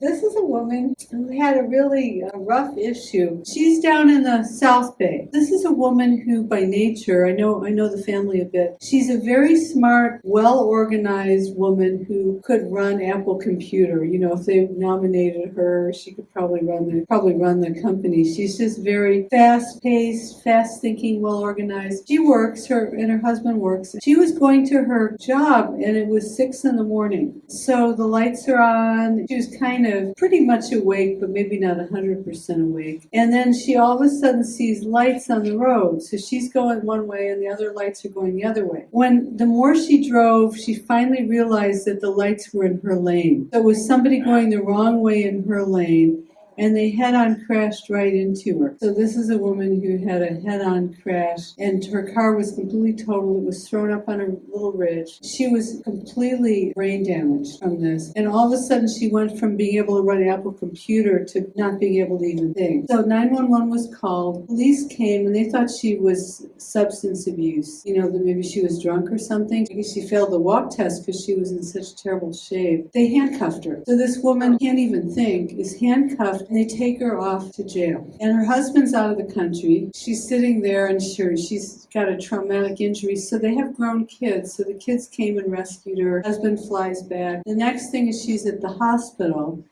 This is a woman who had a really uh, rough issue. She's down in the South Bay. This is a woman who, by nature, I know I know the family a bit. She's a very smart, well-organized woman who could run Apple Computer. You know, if they nominated her, she could probably run the probably run the company. She's just very fast-paced, fast-thinking, well-organized. She works. Her and her husband works. She was going to her job, and it was six in the morning. So the lights are on. She was kind of of pretty much awake, but maybe not 100% awake. And then she all of a sudden sees lights on the road. So she's going one way and the other lights are going the other way. When the more she drove, she finally realized that the lights were in her lane. So it was somebody going the wrong way in her lane and they head-on crashed right into her. So this is a woman who had a head-on crash and her car was completely totaled. It was thrown up on a little ridge. She was completely brain damaged from this. And all of a sudden she went from being able to run an Apple computer to not being able to even think. So 911 was called. Police came and they thought she was substance abuse. You know, that maybe she was drunk or something. Because she failed the walk test because she was in such terrible shape. They handcuffed her. So this woman can't even think, is handcuffed and they take her off to jail. And her husband's out of the country. She's sitting there and sure, she's got a traumatic injury. So they have grown kids. So the kids came and rescued her. Husband flies back. The next thing is she's at the hospital.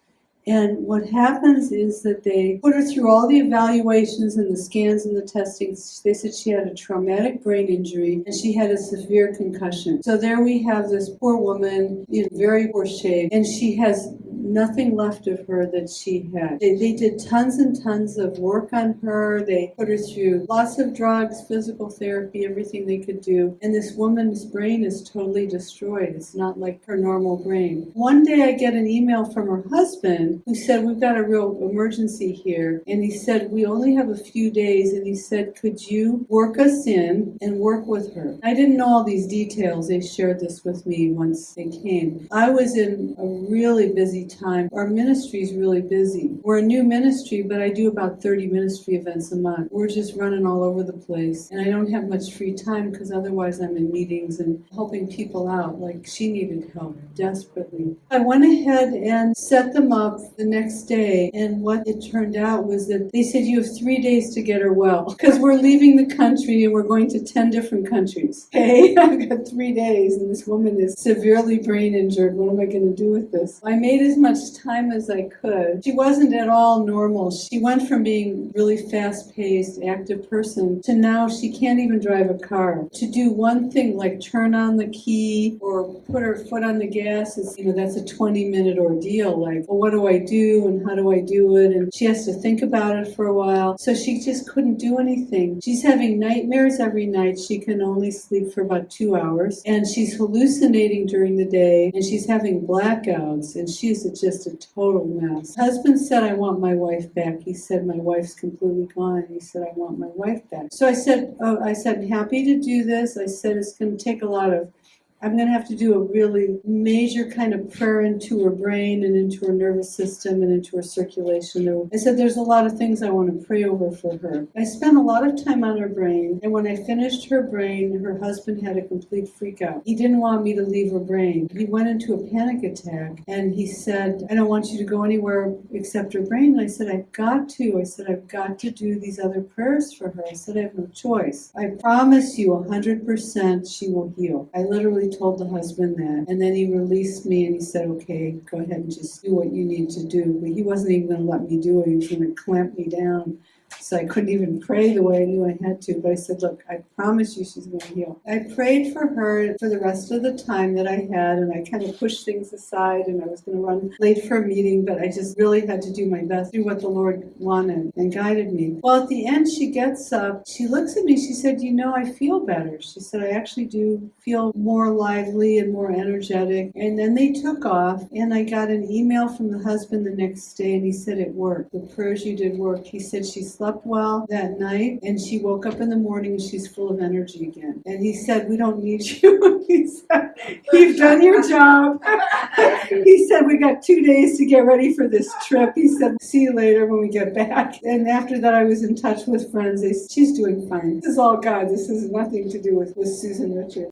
And what happens is that they put her through all the evaluations and the scans and the testing. They said she had a traumatic brain injury and she had a severe concussion. So there we have this poor woman in very poor shape and she has nothing left of her that she had. They, they did tons and tons of work on her. They put her through lots of drugs, physical therapy, everything they could do. And this woman's brain is totally destroyed. It's not like her normal brain. One day I get an email from her husband who said, we've got a real emergency here. And he said, we only have a few days. And he said, could you work us in and work with her? I didn't know all these details. They shared this with me once they came. I was in a really busy time time. Our ministry is really busy. We're a new ministry, but I do about 30 ministry events a month. We're just running all over the place. And I don't have much free time because otherwise I'm in meetings and helping people out. Like she needed help desperately. I went ahead and set them up the next day. And what it turned out was that they said, you have three days to get her well because we're leaving the country and we're going to 10 different countries. Okay, I've got three days and this woman is severely brain injured. What am I going to do with this? I made as much time as I could. She wasn't at all normal. She went from being really fast-paced, active person to now she can't even drive a car. To do one thing like turn on the key or put her foot on the gas is, you know, that's a 20-minute ordeal. Like, well, what do I do and how do I do it? And she has to think about it for a while. So she just couldn't do anything. She's having nightmares every night. She can only sleep for about two hours. And she's hallucinating during the day and she's having blackouts and she's just a total mess. Husband said, I want my wife back. He said, my wife's completely gone. He said, I want my wife back. So I said, oh, I said, I'm happy to do this. I said, it's going to take a lot of I'm going to have to do a really major kind of prayer into her brain and into her nervous system and into her circulation. I said, there's a lot of things I want to pray over for her. I spent a lot of time on her brain, and when I finished her brain, her husband had a complete freak out. He didn't want me to leave her brain. He went into a panic attack, and he said, I don't want you to go anywhere except her brain. And I said, I've got to. I said, I've got to do these other prayers for her. I said, I have no choice. I promise you 100% she will heal. I literally told the husband that. And then he released me and he said, okay, go ahead and just do what you need to do. But he wasn't even going to let me do it. He was going to clamp me down so I couldn't even pray the way I knew I had to. But I said, look, I promise you she's going to heal. I prayed for her for the rest of the time that I had, and I kind of pushed things aside, and I was going to run late for a meeting, but I just really had to do my best, do what the Lord wanted and guided me. Well, at the end, she gets up, she looks at me, she said, you know, I feel better. She said, I actually do feel more lively and more energetic. And then they took off, and I got an email from the husband the next day, and he said it worked. The prayers you did worked. He said she slept well that night and she woke up in the morning and she's full of energy again. And he said, we don't need you. he said, you've done your job. he said, we got two days to get ready for this trip. He said, see you later when we get back. And after that, I was in touch with friends. They, she's doing fine. This is all God. This has nothing to do with, with Susan Richard.